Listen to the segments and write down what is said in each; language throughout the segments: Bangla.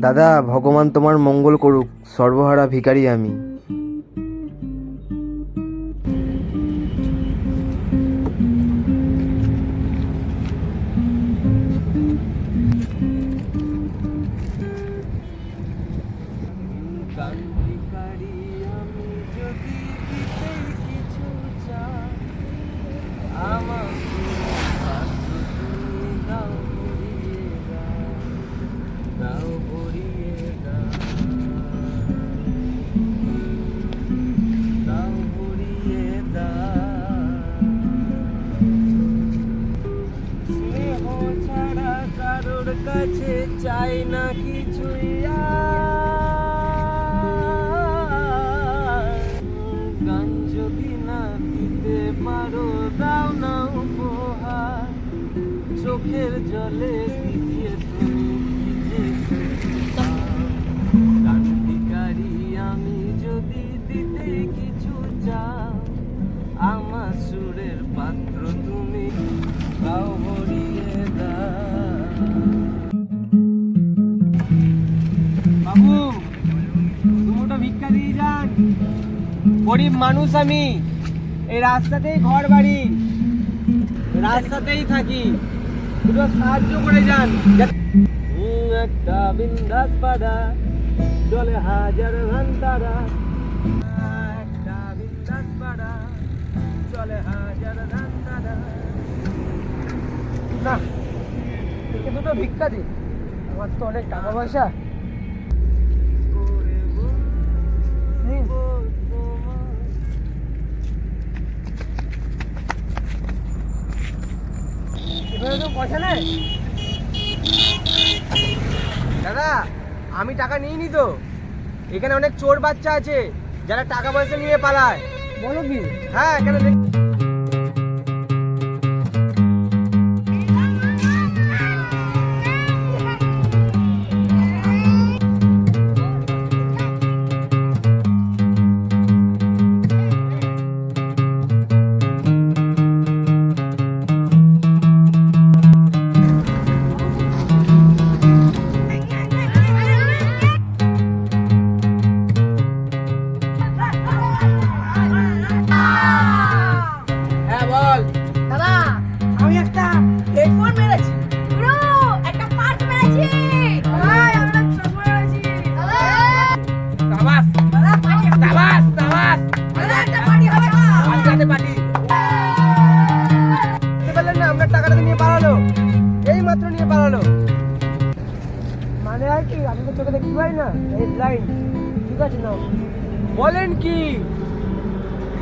দাদা ভগবান তোমার মঙ্গল করুক সর্বহারা ভিখারি আমি। কারোর কাছে চাই না কিছুই। গান যদি না দিতে পারো, দাও না উপহার চোখের জলে ভিজিয়ে তুমি আমি যদি দিতে কিছু চাও, আমার সুরের পাত্র গরিব মানুষ আমি। এই রাস্তাতেই ঘর বাড়ি। রাস্তাতেই থাকি। দুটো সাহায্য করে যান। একটা বিন্দাস পাড়া চলে হাজার ঘন্টারা একটা বিন্দাস পাড়া চলে হাজার ঘন্টারা না দুটো ভিক্ষা দিন। আমার তো অনেক টাকা পয়সা। নেই? দাদা আমি টাকা নিইনি তো। এখানে অনেক চোর বাচ্চা আছে যারা টাকা পয়সা নিয়ে পালায়। বলো কি? হ্যাঁ এখানে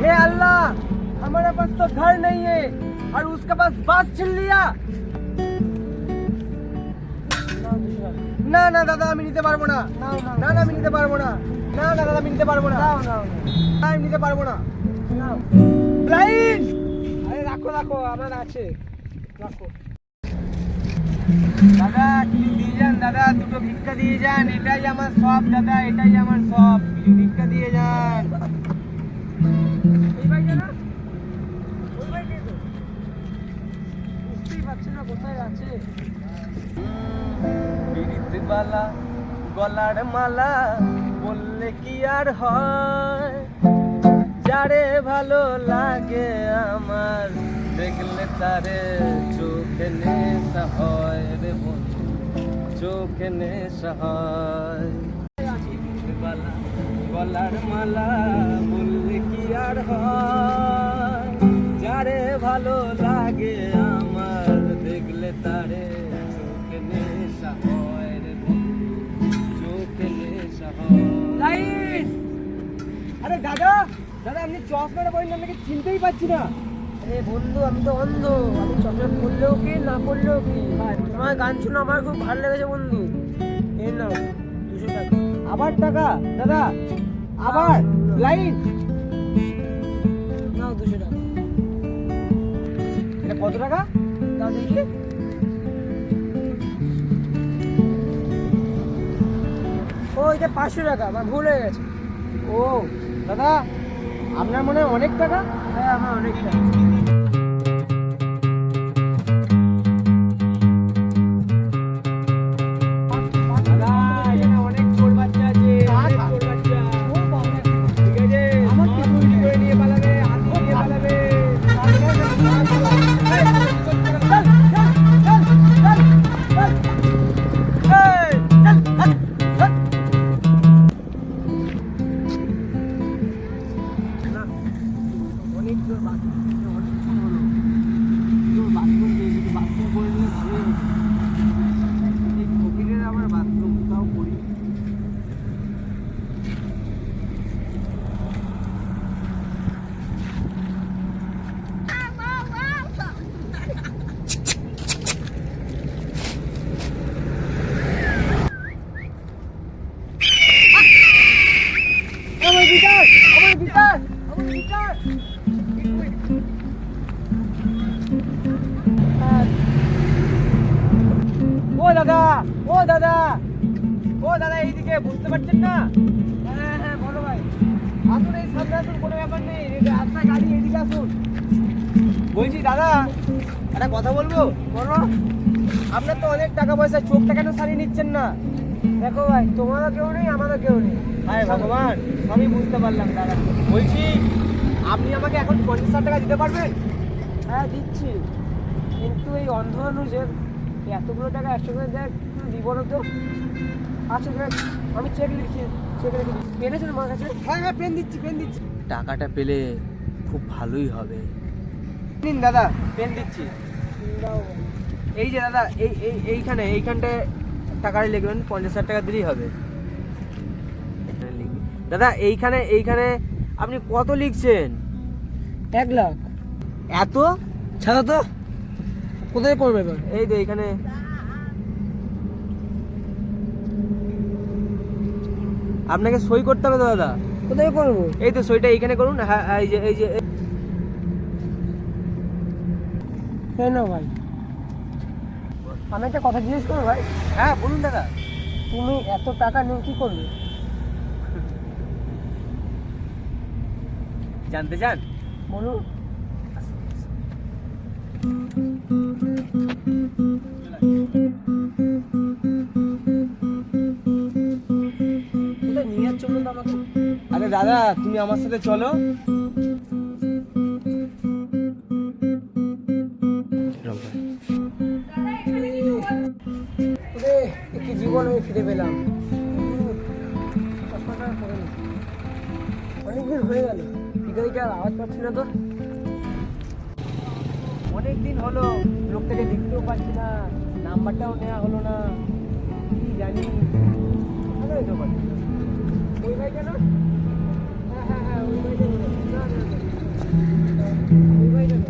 हे अल्लाह हमारे पास तो घर नहीं है और उसके पास बास छिन लिया না না দাদা আমি নিতে পারবো না না না আমি নিতে পারবো না না না দাদা আমি নিতে পারবো না না আমি নিতে পারবো না ব্লাইন্ড আরে রাখো রাখো আমার আছে রাখো দাদা কিছু দিয়ে যান দাদা দুটো ভিক্ষা দিয়ে যান এটাই আমার সব দাদা এটাই আমার সব কিছু ভিক্ষা দিয়ে যান না, কোথায় আছে? বালা গলার মালা বললে কি আর হয়? যারে ভালো লাগে আমার, দেখলে তারে চোখে নেশা হয় রে বন্ধু, চোখে নেশা হয়। গলার মালা বললে কি আর হয়? আরে দাদা দাদা আপনি চশমাটা পরেন আপনাকে চিনতেই পারছি না। আরে বন্ধু আমি তো অন্ধ। আমি চশমা পরলেও কি না পরলেও কি? তোমার গান শুনে আমার খুব ভালো লেগেছে বন্ধু। এই নাও দুশো টাকা। আবার টাকা দাদা আবার লাইন। নাও দুশো টাকা। এটা কত টাকা? দাও দেখি। ও এটা পাঁচশো টাকা আমার ভুল হয়ে গেছে। ও দাদা আপনার মনে হয় অনেক টাকা? হ্যাঁ আমার অনেক টাকা। হচ্ছে বুঝতে পারছেন না? হ্যাঁ হ্যাঁ বলো ভাই। আসুন এই সামনে আসুন, কোনো ব্যাপার নেই। আপনার গাড়ি এদিকে আসুন। বলছি, দাদা, একটা কথা বলব? বলো। আপনার তো অনেক টাকা পয়সা, চোখটা কেন সারিয়ে নিচ্ছেন না? দেখো ভাই, তোমারও কেউ নেই, আমারও কেউ নেই। হ্যাঁ ভগবান আমি বুঝতে পারলাম, দাদা। বলছি, আপনি আমাকে এখন পঞ্চাশ হাজার টাকা দিতে পারবেন? হ্যাঁ দিচ্ছি। কিন্তু এই অন্ধ মানুষের এতগুলো টাকা একশো করে দেখ দিব না তো। আচ্ছা আমি চেক লিখছি চেক দিচ্ছি পেন আছে আমার কাছে? হ্যাঁ হ্যাঁ পেন দিচ্ছি পেন দিচ্ছি। টাকাটা পেলে খুব ভালোই হবে। নিন দাদা। পেন দিচ্ছি। এই যে দাদা এই এই এইখানে এইখানটায় টাকাটা লিখবেন পঞ্চাশ হাজার টাকা দিলেই হবে। দাদা এইখানে এইখানে আপনি কত লিখছেন? এক লাখ। এত? ছাড়া তো। কোথায় করবে এবার? এই তো এইখানে আপনাকে সই করতে হবে দাদা? কোথায় করব? এই তো সইটা এইখানে করুন। হ্যাঁ এই যে এই যে কেন ভাই। আমি একটা কথা জিজ্ঞেস করব ভাই। হ্যাঁ বলুন দাদা। তুমি এত টাকা নিয়ে কি করবে? জানতে চান? বলুন। আরে দাদা, তুমি আমার সাথে চলো। একটি জীবন আমি ফিরে পেলাম। অনেকদিন হয়ে গেল। ভিখারিটার আওয়াজ পাচ্ছি না তো? অনেক দিন হলো, লোকটাকে দেখতেও পাচ্ছি না, নাম্বারটাও নেওয়া হলো না, কি জানি। পারছি না। ওই ভাইটা না? হ্যাঁ হ্যাঁ হ্যাঁ ওই কেন?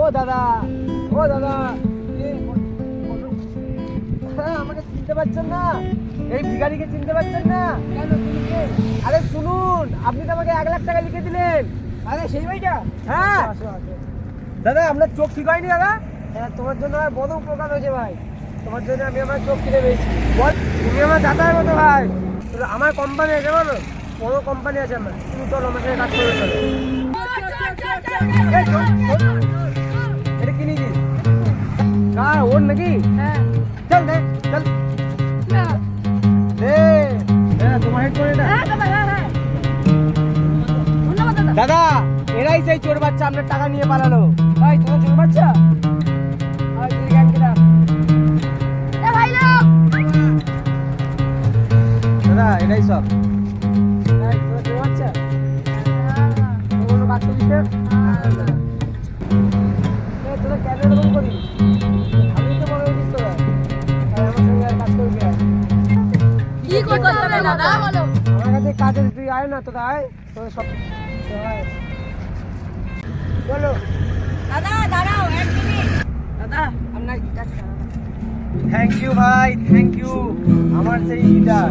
ও দাদা ও দাদা হ্যাঁ আমাকে চিনতে পারছেন না। এই ভিখারিকে চিনতে পারছেন না? কেন আরে শুনুন, আপনি তো আমাকে এক লাখ টাকা লিখে দিলেন। আরে সেই ভাইটা? হ্যাঁ। আসো আসো দাদা আপনার চোখ ঠিক হয়নি দাদা? হ্যাঁ তোমার জন্য আর বড় উপকার হয়েছে ভাই। তোমার জন্য আমি আমার চোখ কিনে পেয়েছি। বল। তুমি আমার দাদার মতো ভাই। আমার কোম্পানি আছে বলো বড় কোম্পানি আছে আমার। তুমি চলো আমার সাথে কাজ করে চলো। এটা কার ওর নাকি? হ্যাঁ। চল দে চল। দে দে, তোমার হেডফোন এটা। দাদা এরাই সেই চোর বাচ্চা আপনার টাকা নিয়ে পালালো। ভাই তোমার চোখ বাচ্চা? দাদা সব। ভাই বাচ্চা? কোনো কাজ করিস তোরা কেন এরকম করিস? আমি তো বড় হয়েছিস তোরা। আমার সঙ্গে আর কাজ করবি কি করতে হবে দাদা? বলো আমার কাছে কাজে তুই আয় না তোরা আয়। তোর সব। বলো। দাদা দাঁড়াও এক মিনিট। দাদা। আপনার গিটার থ্যাংক ইউ ভাই থ্যাংক ইউ আমার সেই লিডার